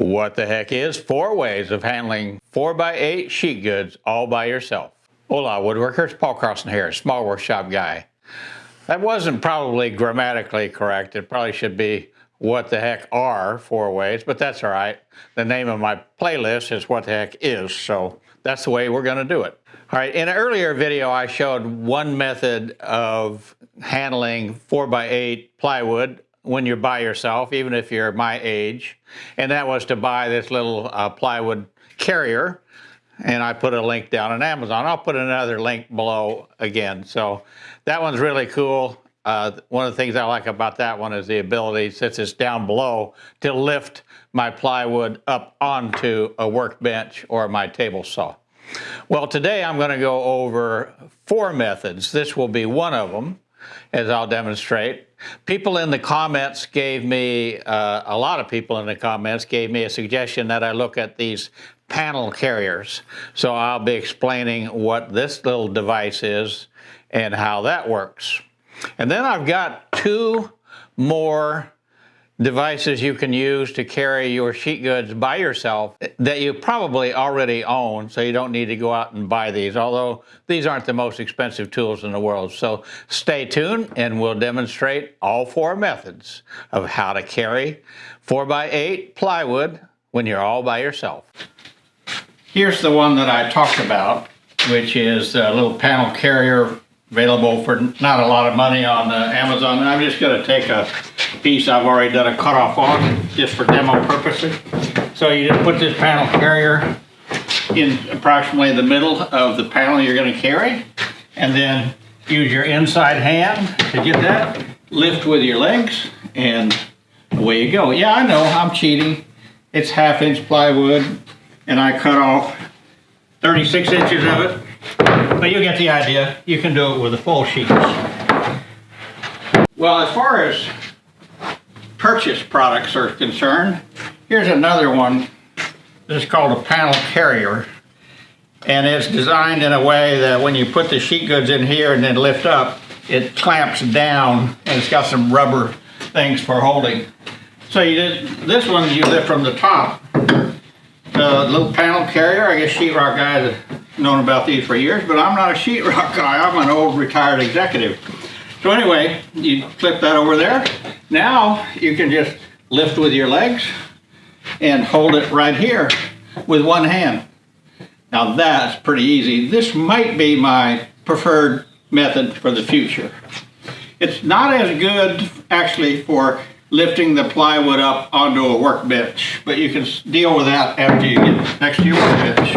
What the heck is four ways of handling 4x8 sheet goods all by yourself? Hola woodworkers, Paul Carlson here, small workshop guy. That wasn't probably grammatically correct. It probably should be what the heck are four ways, but that's all right. The name of my playlist is what the heck is, so that's the way we're gonna do it. All right, in an earlier video, I showed one method of handling four by eight plywood when you're by yourself, even if you're my age. And that was to buy this little uh, plywood carrier. And I put a link down on Amazon. I'll put another link below again. So that one's really cool. Uh, one of the things I like about that one is the ability, since it's down below, to lift my plywood up onto a workbench or my table saw. Well, today I'm going to go over four methods. This will be one of them, as I'll demonstrate. People in the comments gave me, uh, a lot of people in the comments gave me a suggestion that I look at these panel carriers. So I'll be explaining what this little device is and how that works. And then I've got two more devices you can use to carry your sheet goods by yourself that you probably already own, so you don't need to go out and buy these, although these aren't the most expensive tools in the world. So stay tuned and we'll demonstrate all four methods of how to carry 4x8 plywood when you're all by yourself. Here's the one that I talked about, which is a little panel carrier available for not a lot of money on uh, Amazon. I'm just going to take a piece I've already done a cutoff on just for demo purposes. So you just put this panel carrier in approximately the middle of the panel you're going to carry and then use your inside hand to get that. Lift with your legs and away you go. Yeah, I know, I'm cheating. It's half inch plywood and I cut off 36 inches of it but you get the idea. You can do it with the full sheets. Well, as far as purchase products are concerned, here's another one. This is called a panel carrier. And it's designed in a way that when you put the sheet goods in here and then lift up, it clamps down and it's got some rubber things for holding. So you did, this one you lift from the top. The little panel carrier, I guess sheetrock guys have known about these for years, but I'm not a sheetrock guy. I'm an old retired executive. So anyway, you flip that over there. Now you can just lift with your legs and hold it right here with one hand. Now that's pretty easy. This might be my preferred method for the future. It's not as good actually for lifting the plywood up onto a workbench, but you can deal with that after you get next to your workbench.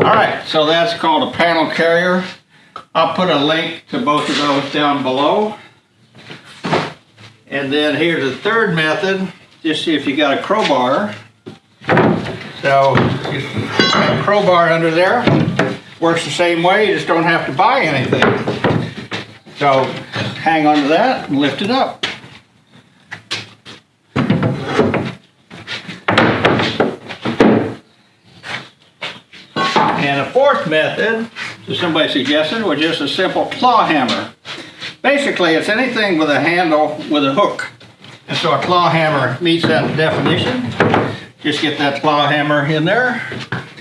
All right, so that's called a panel carrier. I'll put a link to both of those down below. And then here's the third method. Just see if you got a crowbar. So just a crowbar under there. Works the same way, you just don't have to buy anything. So hang on to that and lift it up. And a fourth method, somebody suggested, was just a simple claw hammer. Basically, it's anything with a handle with a hook. And so a claw hammer meets that definition. Just get that claw hammer in there.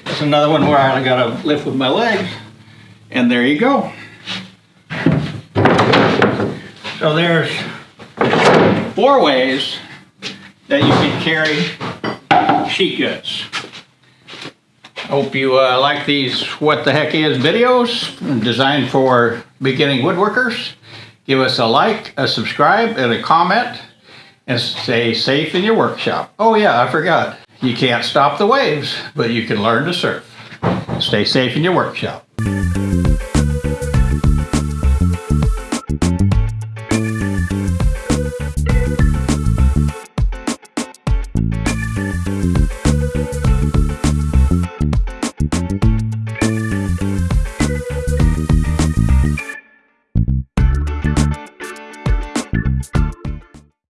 That's another one where I gotta lift with my legs. And there you go. So there's four ways that you can carry sheet goods. Hope you uh, like these What the Heck Is videos designed for beginning woodworkers. Give us a like, a subscribe, and a comment, and stay safe in your workshop. Oh yeah, I forgot. You can't stop the waves, but you can learn to surf. Stay safe in your workshop.